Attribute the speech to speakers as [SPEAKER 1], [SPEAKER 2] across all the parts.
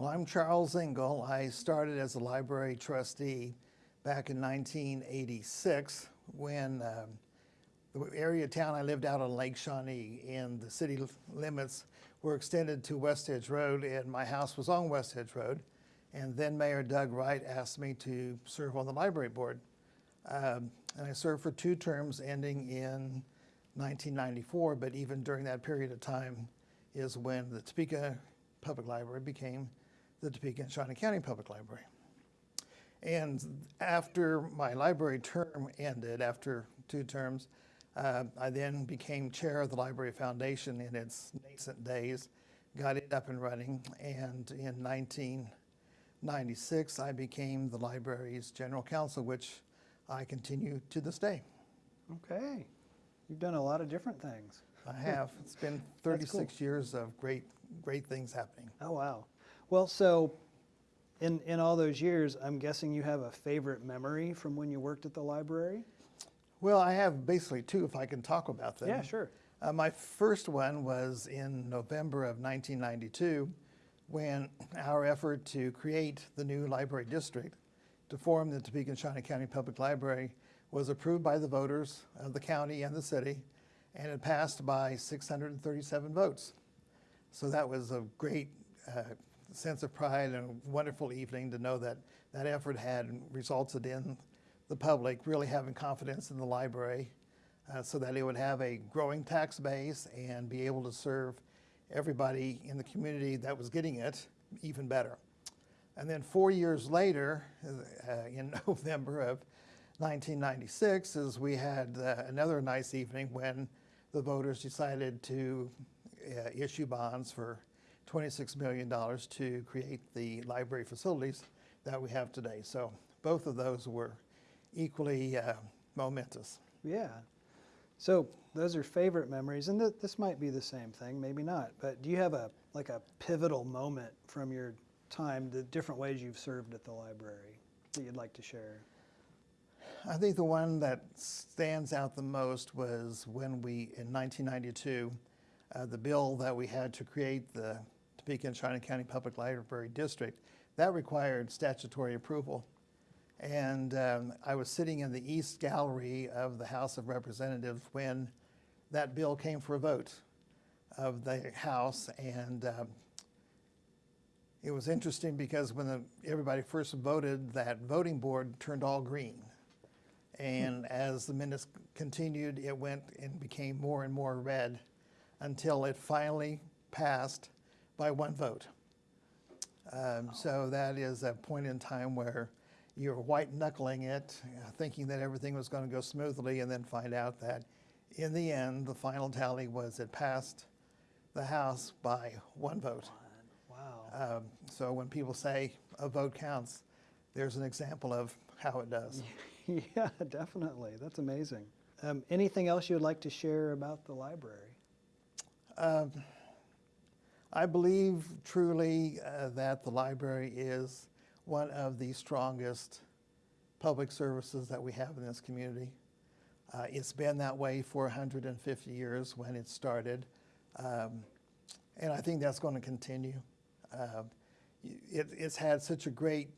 [SPEAKER 1] Well, I'm Charles Engel. I started as a library trustee back in 1986 when um, the area town I lived out on Lake Shawnee and the city limits were extended to West Edge Road and my house was on West Edge Road. And then Mayor Doug Wright asked me to serve on the library board. Um, and I served for two terms ending in 1994, but even during that period of time is when the Topeka Public Library became the Topeka and Shawnee County Public Library. And after my library term ended, after two terms, uh, I then became chair of the Library Foundation in its nascent days, got it up and running, and in 1996 I became the library's general counsel, which I continue to this day.
[SPEAKER 2] Okay. You've done a lot of different things.
[SPEAKER 1] I have. It's been
[SPEAKER 2] That's cool.
[SPEAKER 1] 36 years of great, great things happening.
[SPEAKER 2] Oh, wow. Well, so in, in all those years, I'm guessing you have a favorite memory from when you worked at the library?
[SPEAKER 1] Well, I have basically two, if I can talk about them.
[SPEAKER 2] Yeah, sure.
[SPEAKER 1] Uh, my first one was in November of 1992 when our effort to create the new library district to form the Topeka and Shawnee County Public Library was approved by the voters of the county and the city, and it passed by 637 votes. So that was a great uh, sense of pride and a wonderful evening to know that that effort had resulted in the public really having confidence in the library uh, so that it would have a growing tax base and be able to serve everybody in the community that was getting it even better. And then four years later, uh, in November of 1996, is we had uh, another nice evening when the voters decided to uh, issue bonds for $26 million to create the library facilities that we have today. So both of those were equally uh, momentous.
[SPEAKER 2] Yeah. So those are favorite memories, and th- this might be the same thing, maybe not. But do you have a like a pivotal moment from your time, the different ways you've served at the library that you'd like to share?
[SPEAKER 1] I think the one that stands out the most was when we, in 1992, uh, the bill that we had to create the Topeka and Shawnee County Public Library District, that required statutory approval. And um, I was sitting in the East Gallery of the House of Representatives when that bill came for a vote of the House. And um, it was interesting because when the, everybody first voted, that voting board turned all green. And as the minutes continued, it went and became more and more red until it finally passed by one vote. Um, so that is a point in time where you're white knuckling it, thinking that everything was going to go smoothly, and then find out that in the end, the final tally was it passed the House by one vote.
[SPEAKER 2] Wow.
[SPEAKER 1] Um, so when people say a vote counts, there's an example of how it does.
[SPEAKER 2] yeah, definitely. That's amazing. Um, anything else you would like to share about the library?
[SPEAKER 1] Um, I believe truly uh, that the library is one of the strongest public services that we have in this community. Uh, it's been that way for 150 years when it started, um, and I think that's going to continue. Uh, it, it's had such a great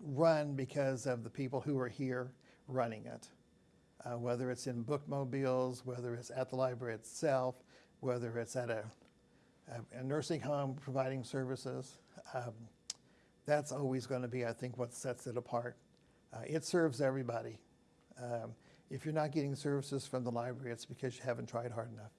[SPEAKER 1] run because of the people who are here running it. Uh, whether it's in bookmobiles, whether it's at the library itself, whether it's at a, a, a nursing home providing services. Um, that's always going to be, I think, what sets it apart. Uh, it serves everybody. Um, if you're not getting services from the library, it's because you haven't tried hard enough.